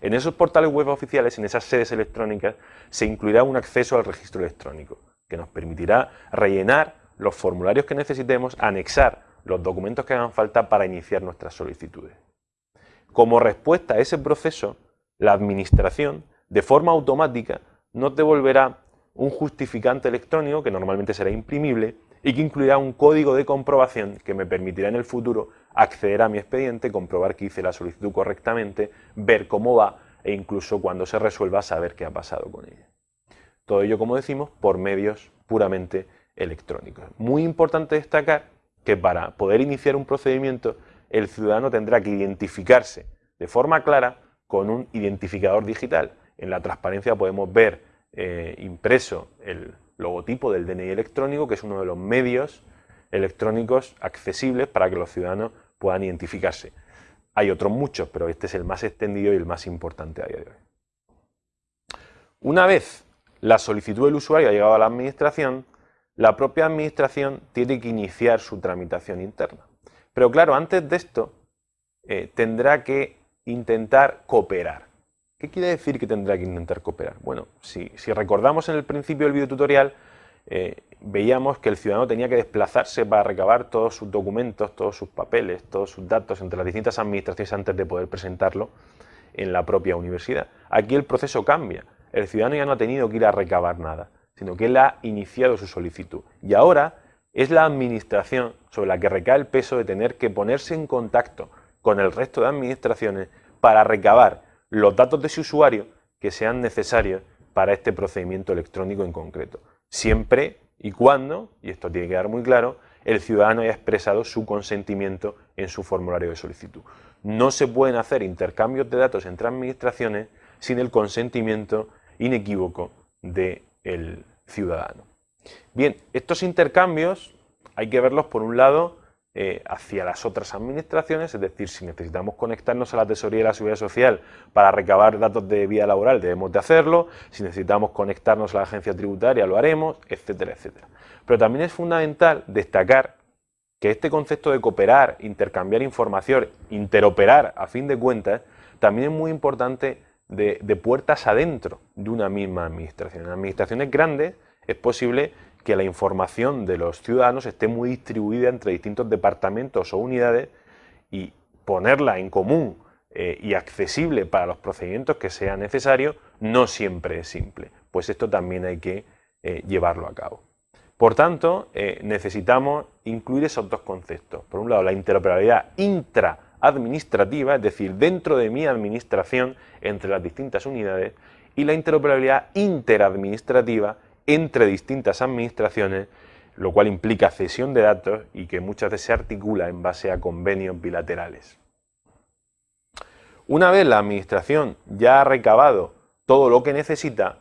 En esos portales web oficiales, en esas sedes electrónicas, se incluirá un acceso al registro electrónico, que nos permitirá rellenar los formularios que necesitemos, anexar los documentos que hagan falta para iniciar nuestras solicitudes. Como respuesta a ese proceso, la Administración, de forma automática, nos devolverá un justificante electrónico que normalmente será imprimible y que incluirá un código de comprobación que me permitirá en el futuro acceder a mi expediente, comprobar que hice la solicitud correctamente, ver cómo va e incluso cuando se resuelva saber qué ha pasado con ella. Todo ello, como decimos, por medios puramente electrónicos. Muy importante destacar que para poder iniciar un procedimiento el ciudadano tendrá que identificarse de forma clara con un identificador digital. En la transparencia podemos ver eh, impreso el logotipo del DNI electrónico, que es uno de los medios electrónicos accesibles para que los ciudadanos puedan identificarse. Hay otros muchos, pero este es el más extendido y el más importante a día de hoy. Una vez la solicitud del usuario ha llegado a la administración, la propia administración tiene que iniciar su tramitación interna. Pero claro, antes de esto eh, tendrá que intentar cooperar. ¿Qué quiere decir que tendrá que intentar cooperar? Bueno, si, recordamos en el principio del videotutorial, eh, veíamos que el ciudadano tenía que desplazarse para recabar todos sus documentos, todos sus papeles, todos sus datos entre las distintas administraciones antes de poder presentarlo en la propia universidad. Aquí el proceso cambia. El ciudadano ya no ha tenido que ir a recabar nada, sino que él ha iniciado su solicitud. Y ahora es la administración sobre la que recae el peso de tener que ponerse en contacto con el resto de administraciones para recabar los datos de su usuario que sean necesarios para este procedimiento electrónico en concreto. Siempre y cuando, y esto tiene que quedar muy claro, el ciudadano haya expresado su consentimiento en su formulario de solicitud. No se pueden hacer intercambios de datos entre administraciones sin el consentimiento inequívoco del ciudadano. Bien, estos intercambios hay que verlos por un lado eh, hacia las otras administraciones, es decir, si necesitamos conectarnos a la Tesorería de la Seguridad Social para recabar datos de vida laboral, debemos de hacerlo, si necesitamos conectarnos a la agencia tributaria, lo haremos, etcétera, etcétera. Pero también es fundamental destacar que este concepto de cooperar, intercambiar información, interoperar, a fin de cuentas, también es muy importante de, de puertas adentro de una misma administración. En administraciones grandes es posible que la información de los ciudadanos esté muy distribuida entre distintos departamentos o unidades y ponerla en común eh, y accesible para los procedimientos que sea necesario no siempre es simple, pues esto también hay que eh, llevarlo a cabo. Por tanto, eh, necesitamos incluir esos dos conceptos. Por un lado, la interoperabilidad intraadministrativa, es decir, dentro de mi administración entre las distintas unidades, y la interoperabilidad interadministrativa, entre distintas administraciones, lo cual implica cesión de datos y que muchas veces se articula en base a convenios bilaterales. Una vez la administración ya ha recabado todo lo que necesita,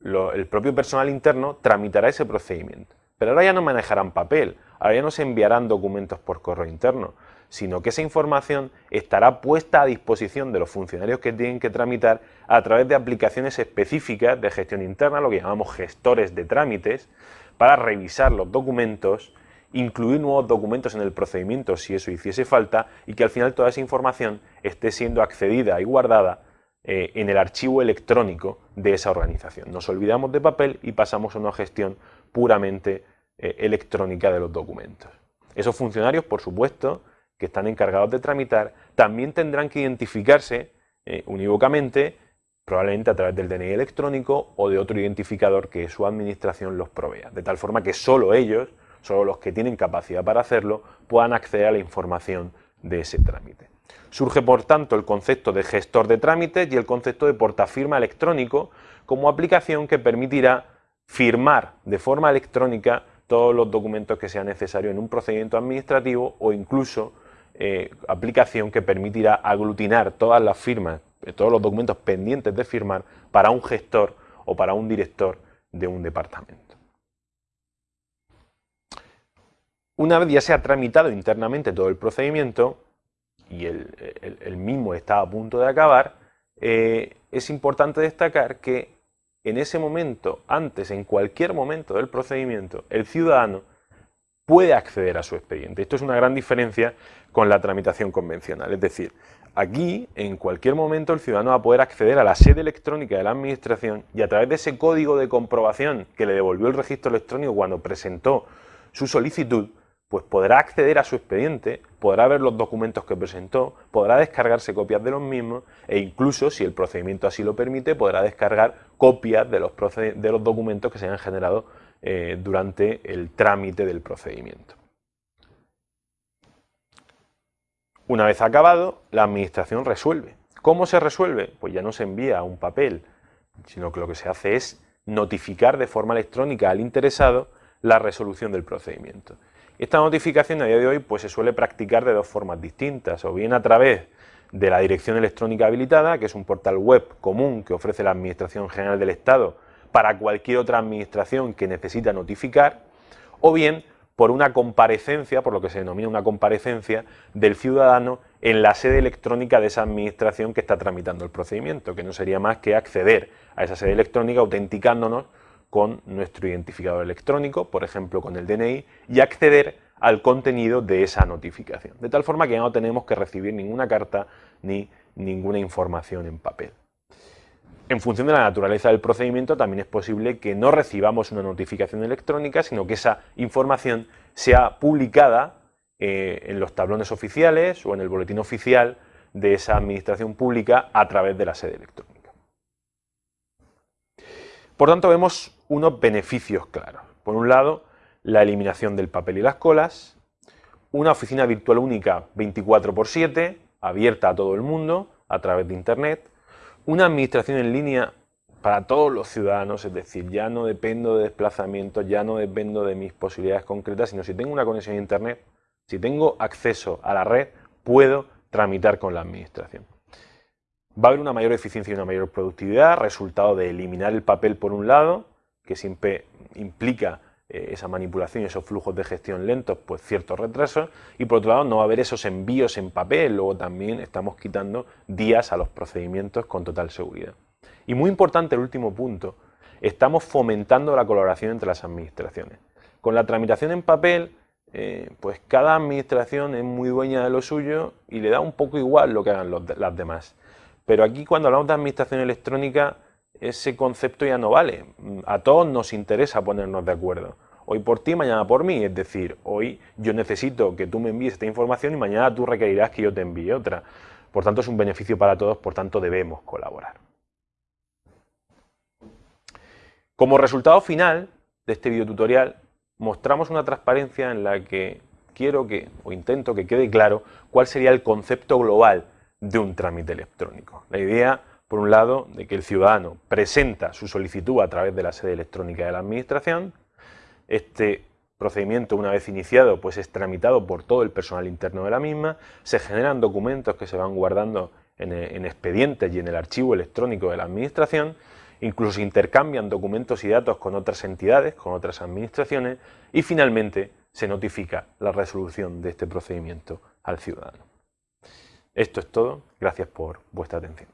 el propio personal interno tramitará ese procedimiento. Pero ahora ya no manejarán papel, ahora ya no se enviarán documentos por correo interno, sino que esa información estará puesta a disposición de los funcionarios que tienen que tramitar a través de aplicaciones específicas de gestión interna, lo que llamamos gestores de trámites, para revisar los documentos, incluir nuevos documentos en el procedimiento si eso hiciese falta y que al final toda esa información esté siendo accedida y guardada eh, en el archivo electrónico de esa organización. Nos olvidamos de papel y pasamos a una gestión puramente eh, electrónica de los documentos. Esos funcionarios, por supuesto, que están encargados de tramitar, también tendrán que identificarse eh, unívocamente, probablemente a través del DNI electrónico o de otro identificador que su administración los provea, de tal forma que solo ellos, solo los que tienen capacidad para hacerlo, puedan acceder a la información de ese trámite. Surge, por tanto, el concepto de gestor de trámites y el concepto de portafirma electrónico como aplicación que permitirá firmar de forma electrónica todos los documentos que sean necesarios en un procedimiento administrativo o incluso eh, aplicación que permitirá aglutinar todas las firmas, eh, todos los documentos pendientes de firmar para un gestor o para un director de un departamento. Una vez ya se ha tramitado internamente todo el procedimiento y el, mismo está a punto de acabar, eh, es importante destacar que en ese momento, antes, en cualquier momento del procedimiento, el ciudadano puede acceder a su expediente. Esto es una gran diferencia con la tramitación convencional. Es decir, Aquí, en cualquier momento, el ciudadano va a poder acceder a la sede electrónica de la Administración y a través de ese código de comprobación que le devolvió el registro electrónico cuando presentó su solicitud, pues podrá acceder a su expediente, podrá ver los documentos que presentó, podrá descargarse copias de los mismos e incluso, si el procedimiento así lo permite, podrá descargar copias de los, documentos que se hayan generado eh, durante el trámite del procedimiento. Una vez acabado, la administración resuelve. ¿Cómo se resuelve? Pues ya no se envía un papel, sino que lo que se hace es notificar de forma electrónica al interesado la resolución del procedimiento. Esta notificación a día de hoy pues, se suele practicar de dos formas distintas, o bien a través de la dirección electrónica habilitada, que es un portal web común que ofrece la Administración General del Estado para cualquier otra administración que necesita notificar, o bien por una comparecencia, por lo que se denomina una comparecencia del ciudadano en la sede electrónica de esa administración que está tramitando el procedimiento, que no sería más que acceder a esa sede electrónica autenticándonos con nuestro identificador electrónico, por ejemplo con el DNI, y acceder al contenido de esa notificación. De tal forma que ya no tenemos que recibir ninguna carta ni ninguna información en papel. En función de la naturaleza del procedimiento también es posible que no recibamos una notificación electrónica, sino que esa información sea publicada eh, en los tablones oficiales o en el boletín oficial de esa administración pública a través de la sede electrónica. Por tanto, vemos unos beneficios claros. Por un lado, la eliminación del papel y las colas, una oficina virtual única 24 x 7, abierta a todo el mundo a través de Internet, una administración en línea para todos los ciudadanos, es decir, ya no dependo de desplazamientos, ya no dependo de mis posibilidades concretas, sino si tengo una conexión a Internet, si tengo acceso a la red, puedo tramitar con la administración. Va a haber una mayor eficiencia y una mayor productividad, resultado de eliminar el papel por un lado, que siempre implica eh, esa manipulación y esos flujos de gestión lentos, pues ciertos retrasos, y por otro lado no va a haber esos envíos en papel, luego también estamos quitando días a los procedimientos con total seguridad. Y muy importante el último punto, estamos fomentando la colaboración entre las administraciones. Con la tramitación en papel, eh, pues cada administración es muy dueña de lo suyo y le da un poco igual lo que hagan las demás. Pero aquí cuando hablamos de administración electrónica, ese concepto ya no vale. A todos nos interesa ponernos de acuerdo. Hoy por ti, mañana por mí. Es decir, hoy yo necesito que tú me envíes esta información y mañana tú requerirás que yo te envíe otra. Por tanto, es un beneficio para todos, por tanto debemos colaborar. Como resultado final de este video tutorial, mostramos una transparencia en la que quiero que, o intento que quede claro, cuál sería el concepto global de un trámite electrónico. La idea por un lado, de que el ciudadano presenta su solicitud a través de la sede electrónica de la Administración. Este procedimiento, una vez iniciado, pues es tramitado por todo el personal interno de la misma. Se generan documentos que se van guardando en, en expedientes y en el archivo electrónico de la Administración. Incluso se intercambian documentos y datos con otras entidades, con otras administraciones. Y finalmente se notifica la resolución de este procedimiento al ciudadano. Esto es todo. Gracias por vuestra atención.